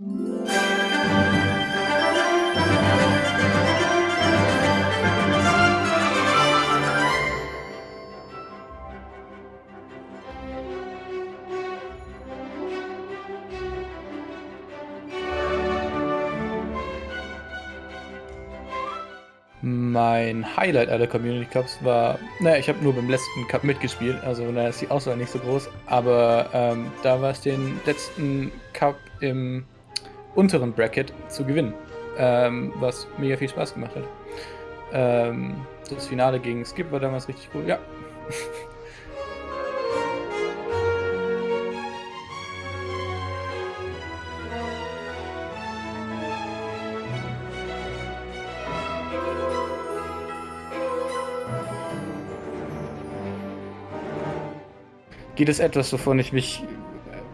Mein Highlight aller Community Cups war, naja, ich habe nur beim letzten Cup mitgespielt, also da ist die Auswahl nicht so groß, aber ähm, da war es den letzten Cup im unteren Bracket zu gewinnen, ähm, was mega viel Spaß gemacht hat. Ähm, das Finale gegen Skip war damals richtig cool, ja. Geht es etwas, wovon ich mich,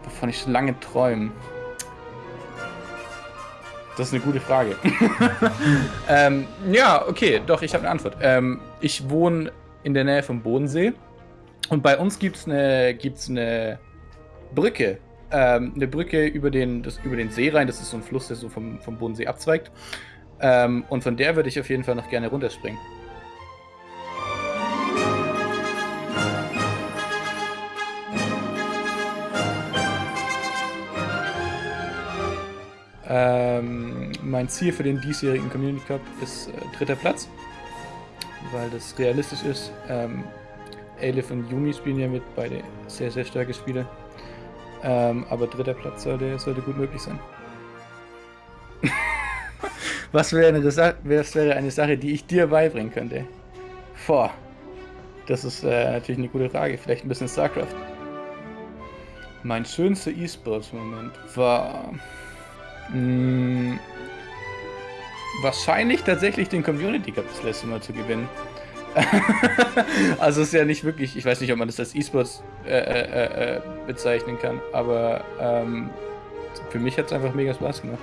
wovon ich lange träume? Das ist eine gute Frage. ähm, ja, okay, doch, ich habe eine Antwort. Ähm, ich wohne in der Nähe vom Bodensee und bei uns gibt es eine, gibt's eine Brücke. Ähm, eine Brücke über den, das, über den See rein. Das ist so ein Fluss, der so vom, vom Bodensee abzweigt. Ähm, und von der würde ich auf jeden Fall noch gerne runterspringen. Ähm, mein Ziel für den diesjährigen Community Cup ist äh, dritter Platz, weil das realistisch ist. Ähm, Elif und Yumi spielen ja mit, beide sehr, sehr starke Spiele. Ähm, aber dritter Platz sollte, sollte gut möglich sein. Was wäre eine, wäre eine Sache, die ich dir beibringen könnte? Boah, das ist äh, natürlich eine gute Frage. Vielleicht ein bisschen StarCraft. Mein schönster E-Sports-Moment war Mh, hm, wahrscheinlich tatsächlich den Community Cup das letzte Mal zu gewinnen. also ist ja nicht wirklich, ich weiß nicht, ob man das als E-Sports äh, äh, äh, äh bezeichnen kann, aber ähm, für mich hat es einfach mega Spaß gemacht.